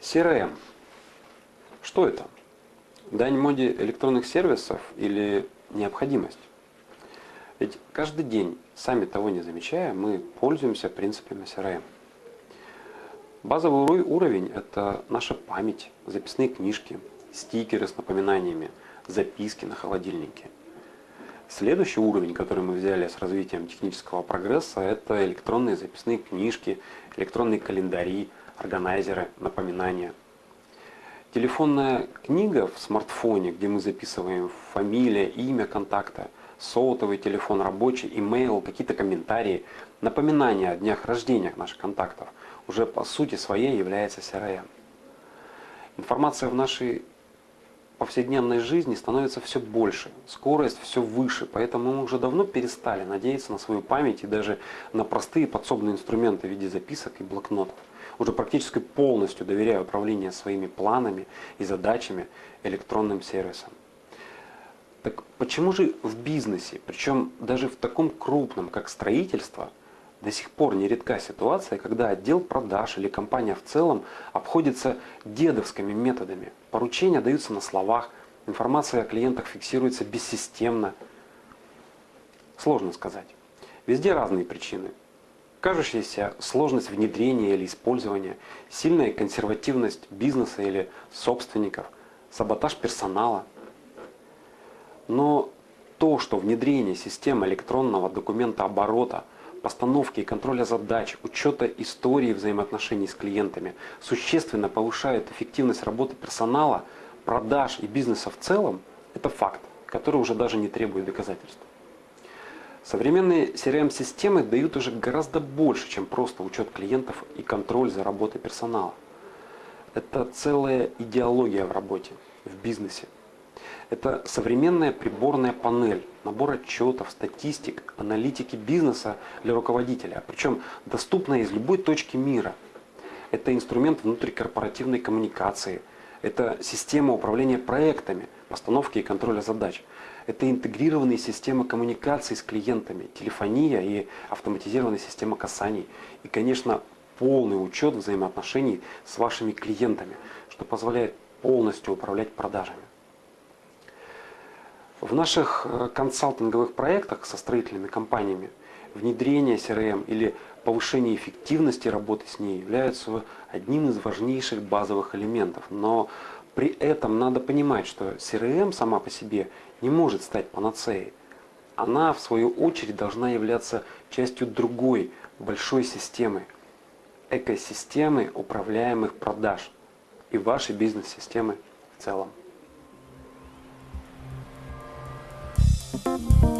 CRM. Что это? Дань моде электронных сервисов или необходимость? Ведь каждый день, сами того не замечая, мы пользуемся принципами CRM. Базовый уровень – это наша память, записные книжки, стикеры с напоминаниями, записки на холодильнике. Следующий уровень, который мы взяли с развитием технического прогресса, это электронные записные книжки, электронные календари, органайзеры, напоминания. Телефонная книга в смартфоне, где мы записываем фамилия, имя контакта, сотовый телефон рабочий, имейл, какие-то комментарии, напоминания о днях рождения наших контактов, уже по сути своей является CRM. Информация в нашей повседневной жизни становится все больше, скорость все выше, поэтому мы уже давно перестали надеяться на свою память и даже на простые подсобные инструменты в виде записок и блокнотов. Уже практически полностью доверяю управление своими планами и задачами электронным сервисам. Так почему же в бизнесе, причем даже в таком крупном, как строительство, до сих пор нередка ситуация, когда отдел продаж или компания в целом обходится дедовскими методами. Поручения даются на словах, информация о клиентах фиксируется бессистемно. Сложно сказать. Везде разные причины. Кажущаяся сложность внедрения или использования, сильная консервативность бизнеса или собственников, саботаж персонала. Но то, что внедрение системы электронного документа оборота – постановки и контроля задач, учета истории взаимоотношений с клиентами существенно повышает эффективность работы персонала, продаж и бизнеса в целом, это факт, который уже даже не требует доказательств. Современные CRM-системы дают уже гораздо больше, чем просто учет клиентов и контроль за работой персонала. Это целая идеология в работе, в бизнесе. Это современная приборная панель, набор отчетов, статистик, аналитики бизнеса для руководителя, причем доступная из любой точки мира. Это инструмент внутрикорпоративной коммуникации, это система управления проектами, постановки и контроля задач. Это интегрированные системы коммуникации с клиентами, телефония и автоматизированная система касаний. И, конечно, полный учет взаимоотношений с вашими клиентами, что позволяет полностью управлять продажами. В наших э, консалтинговых проектах со строительными компаниями внедрение CRM или повышение эффективности работы с ней являются одним из важнейших базовых элементов. Но при этом надо понимать, что CRM сама по себе не может стать панацеей. Она, в свою очередь, должна являться частью другой большой системы, экосистемы управляемых продаж и вашей бизнес-системы в целом. Thank you.